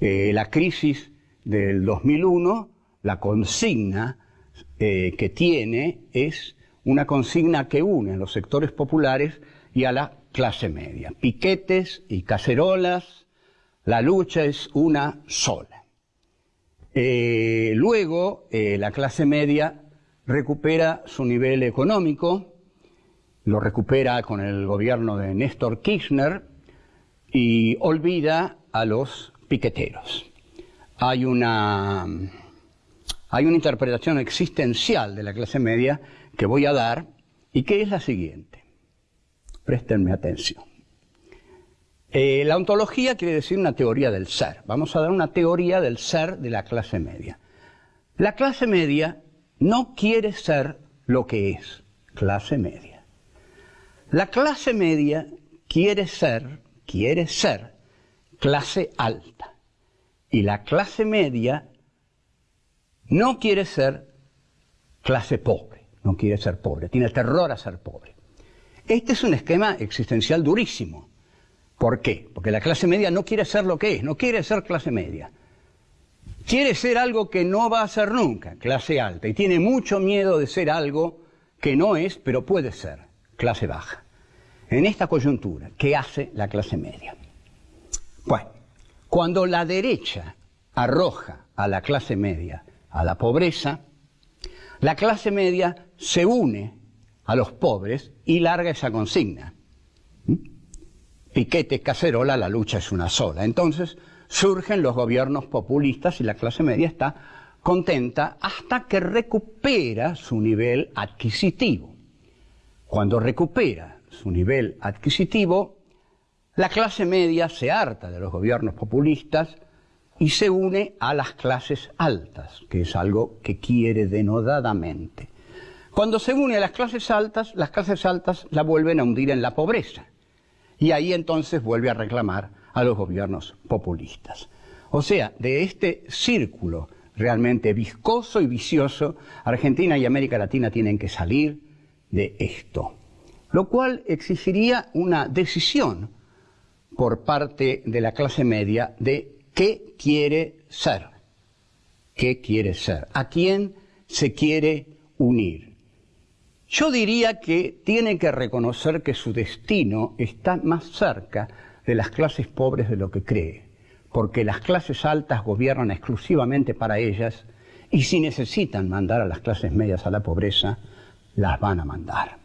Eh, la crisis del 2001, la consigna eh, que tiene es una consigna que une a los sectores populares y a la clase media. Piquetes y cacerolas, la lucha es una sola. Eh, luego, la clase media recupera su nivel económico, lo recupera con el gobierno de Néstor Kirchner y olvida a los piqueteros. Hay una, hay una interpretación existencial de la clase media que voy a dar y que es la siguiente. Préstenme atención. Eh, la ontología quiere decir una teoría del ser. Vamos a dar una teoría del ser de la clase media. La clase media no quiere ser lo que es, clase media. La clase media quiere ser, quiere ser clase alta. Y la clase media no quiere ser clase pobre, no quiere ser pobre, tiene terror a ser pobre. Este es un esquema existencial durísimo. ¿Por qué? Porque la clase media no quiere ser lo que es, no quiere ser clase media. Quiere ser algo que no va a ser nunca, clase alta, y tiene mucho miedo de ser algo que no es, pero puede ser, clase baja. En esta coyuntura, ¿qué hace la clase media? Bueno, cuando la derecha arroja a la clase media a la pobreza, la clase media se une a los pobres y larga esa consigna. ¿Mm? Piquete, cacerola, la lucha es una sola. Entonces surgen los gobiernos populistas y la clase media está contenta hasta que recupera su nivel adquisitivo. Cuando recupera su nivel adquisitivo, la clase media se harta de los gobiernos populistas y se une a las clases altas, que es algo que quiere denodadamente. Cuando se une a las clases altas, las clases altas la vuelven a hundir en la pobreza. Y ahí entonces vuelve a reclamar a los gobiernos populistas. O sea, de este círculo realmente viscoso y vicioso, Argentina y América Latina tienen que salir de esto. Lo cual exigiría una decisión por parte de la clase media de qué quiere ser, qué quiere ser, a quién se quiere unir. Yo diría que tiene que reconocer que su destino está más cerca de las clases pobres de lo que cree, porque las clases altas gobiernan exclusivamente para ellas y si necesitan mandar a las clases medias a la pobreza, las van a mandar.